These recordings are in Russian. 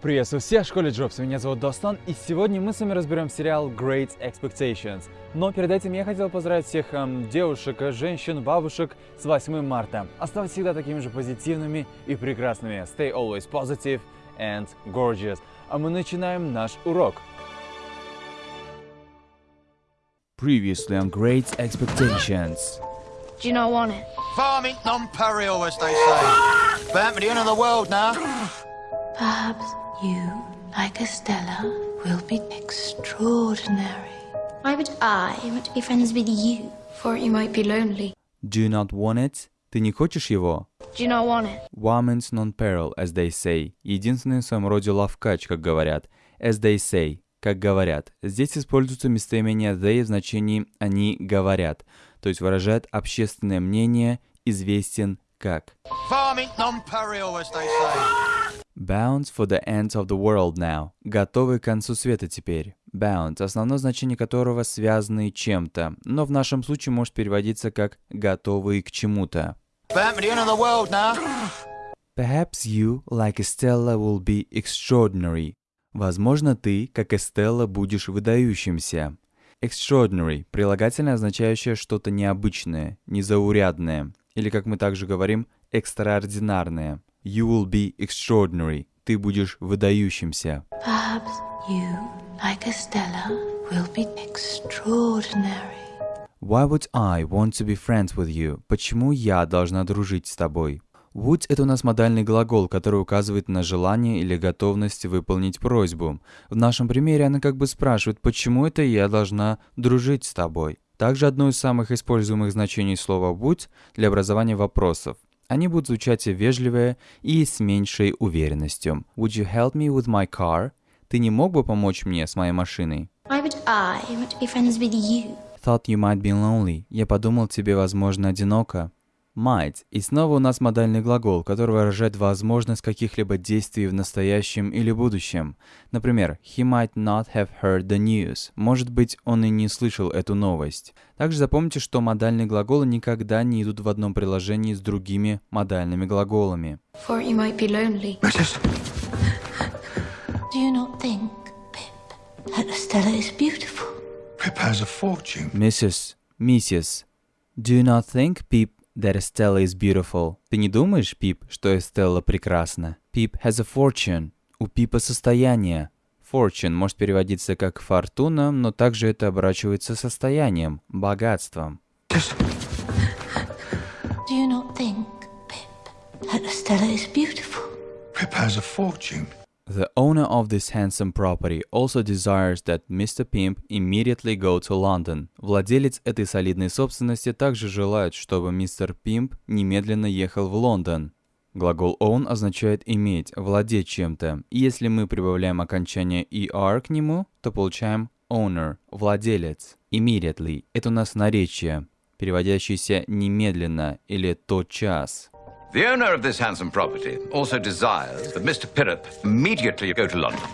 Приветствую всех в школе Джобс, меня зовут Достан, и сегодня мы с вами разберем сериал Great Expectations. Но перед этим я хотел поздравить всех эм, девушек, женщин, бабушек с 8 марта. Оставайтесь всегда такими же позитивными и прекрасными. Stay always positive and gorgeous. А мы начинаем наш урок. Previously on Great Expectations. Do you not want it? Farming non-peril, as they say. But end of the world now. Perhaps you, like Estella, will be extraordinary. Why would I want to be friends with you? For you might be lonely. Do you not want it? Ты не хочешь его? Do you not want it? Woman's non-peril, as they say. Единственный в своем роде лавкач, как говорят. As they say, как говорят. Здесь используется местоимение they в значении «они говорят», то есть выражает общественное мнение, известен как. Farming non-peril, as they say. Bound for the ends of the world now. Готовый к концу света теперь. Bound, основное значение которого связанный чем-то, но в нашем случае может переводиться как готовый к чему-то. End. Perhaps you, like Estella, will be extraordinary. Возможно, ты, как Эстелла, будешь выдающимся. Extraordinary – прилагательное, означающее что-то необычное, незаурядное, или, как мы также говорим, экстраординарное. You will be extraordinary. Ты будешь выдающимся. Perhaps you, like Estella, will be extraordinary. Why would I want to be friends with you? Почему я должна дружить с тобой? Would – это у нас модальный глагол, который указывает на желание или готовность выполнить просьбу. В нашем примере она как бы спрашивает, почему это я должна дружить с тобой. Также одно из самых используемых значений слова would для образования вопросов. Они будут звучать вежливее и с меньшей уверенностью. Would you help me with my car? Ты не мог бы помочь мне с моей машиной? Why would I want to be friends with you? Thought you might be lonely. Я подумал, тебе, возможно, одиноко. Might. И снова у нас модальный глагол, который выражает возможность каких-либо действий в настоящем или будущем. Например, he might not have heard the news. Может быть, он и не слышал эту новость. Также запомните, что модальные глаголы никогда не идут в одном приложении с другими модальными глаголами. For you might be lonely. Do you not think, Pip, that Estella is beautiful? Pip has a fortune. Mrs. Mrs. Do you not think, Pip, that Estella is beautiful? Ты не думаешь, Пип, что Эстелла прекрасна? Pip has a fortune. У Пипа состояние. Fortune может переводиться как фортуна, но также это оборачивается состоянием, богатством. Do you not think, Pip, that Estella is beautiful? Pip has a fortune. The owner of this handsome property also desires that Mr. Pimp immediately go to London. Владелец этой солидной собственности также желает, чтобы мистер Пимп немедленно ехал в Лондон. Глагол own означает иметь, владеть чем-то. И если мы прибавляем окончание er к нему, то получаем owner, владелец. Immediately – это у нас наречие, переводящееся немедленно или тотчас. The owner of this handsome property also desires that Mr. Pirrup immediately go to London.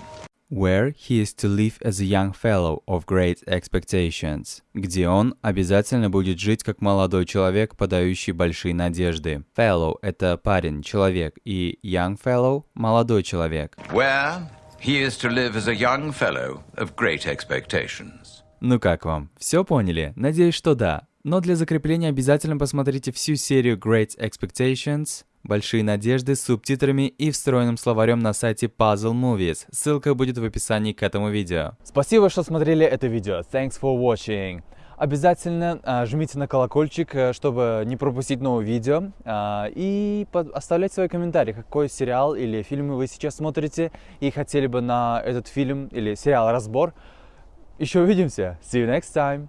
where he is to live as a young fellow of great expectations, где он обязательно будет жить как молодой человек, подающий большие надежды. Fellow – это парень, человек, и young fellow – молодой человек. Where he is to live as a young fellow of great expectations. Ну как вам? Все поняли? Надеюсь, что да. Но для закрепления обязательно посмотрите всю серию Great Expectations, Большие надежды с субтитрами и встроенным словарем на сайте Puzzle Movies. Ссылка будет в описании к этому видео. Спасибо, что смотрели это видео. Thanks for watching. Обязательно а, жмите на колокольчик, э, чтобы не пропустить новые видео. А, и под- оставляйте свои комментарии, какой сериал или фильм вы сейчас смотрите и хотели бы на этот фильм или сериал разбор. Еще увидимся. See you next time.